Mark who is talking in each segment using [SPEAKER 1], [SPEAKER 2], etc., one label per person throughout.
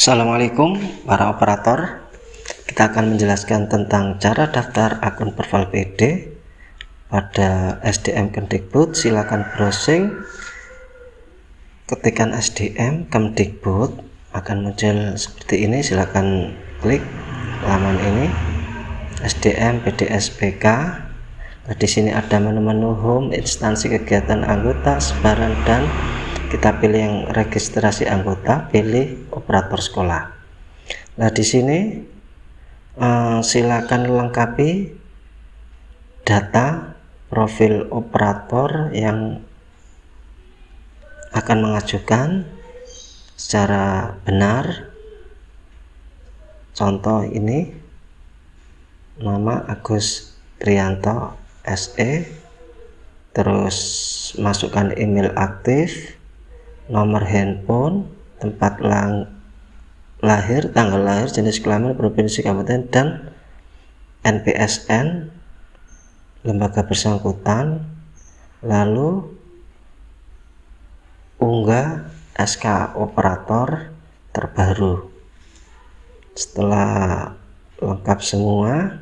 [SPEAKER 1] Assalamualaikum para operator. Kita akan menjelaskan tentang cara daftar akun Perval PD pada SDM Kemdikbud. Silakan browsing. Ketikkan SDM Kemdikbud. Akan muncul seperti ini. Silakan klik laman ini. SDM PDSPK nah, di sini ada menu-menu home instansi kegiatan anggota sebaran dan kita pilih yang registrasi anggota pilih operator sekolah. Nah di sini uh, silakan lengkapi data profil operator yang akan mengajukan secara benar. Contoh ini nama Agus Trianto SE terus masukkan email aktif nomor handphone, tempat lang lahir, tanggal lahir, jenis kelamin, provinsi, kabupaten, dan NPSN, lembaga bersangkutan, lalu unggah SK operator terbaru. Setelah lengkap semua,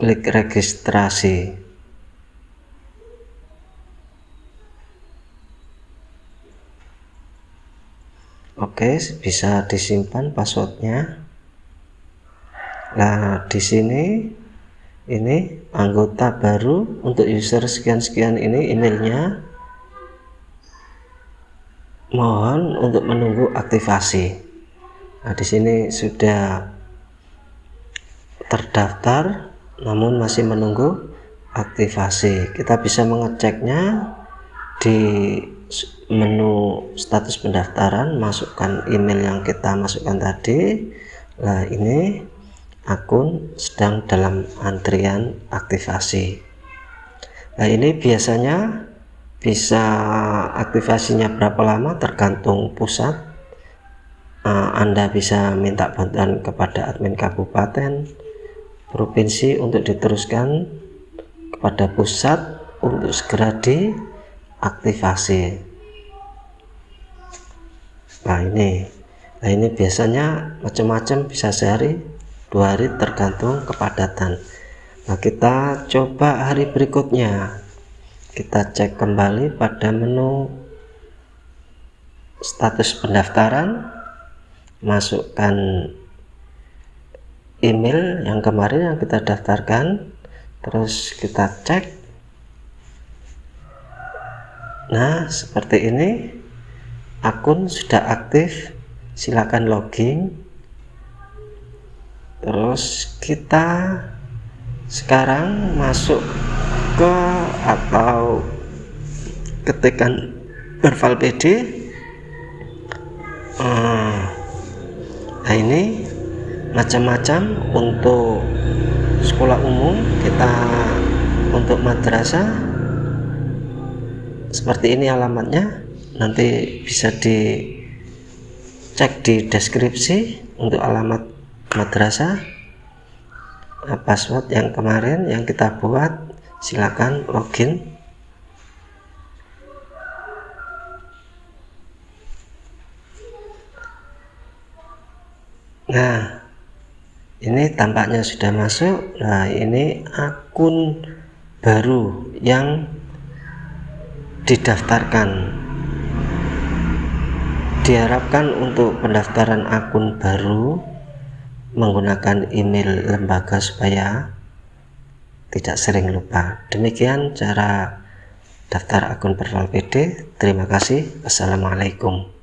[SPEAKER 1] klik registrasi. Oke, bisa disimpan passwordnya. Nah, di sini ini anggota baru untuk user sekian-sekian ini emailnya. Mohon untuk menunggu aktivasi. Nah, di sini sudah terdaftar namun masih menunggu aktivasi. Kita bisa mengeceknya di menu status pendaftaran masukkan email yang kita masukkan tadi. Nah ini akun sedang dalam antrian aktivasi. Nah ini biasanya bisa aktivasinya berapa lama tergantung pusat. Uh, Anda bisa minta bantuan kepada admin kabupaten provinsi untuk diteruskan kepada pusat untuk segera di aktivasi. Nah ini. Nah ini biasanya macam-macam bisa sehari dua hari tergantung kepadatan. Nah kita coba hari berikutnya. Kita cek kembali pada menu status pendaftaran masukkan email yang kemarin yang kita daftarkan terus kita cek Nah, seperti ini akun sudah aktif. Silakan login. Terus kita sekarang masuk ke atau ketikan Berval PD. Hmm. Nah, ini macam-macam untuk sekolah umum kita untuk madrasah seperti ini alamatnya. Nanti bisa dicek di deskripsi untuk alamat madrasah. Nah, password yang kemarin yang kita buat silakan login. Nah ini tampaknya sudah masuk. Nah ini akun baru yang didaftarkan. Diharapkan untuk pendaftaran akun baru menggunakan email lembaga supaya tidak sering lupa. Demikian cara daftar akun Perval PD terima kasih. Assalamualaikum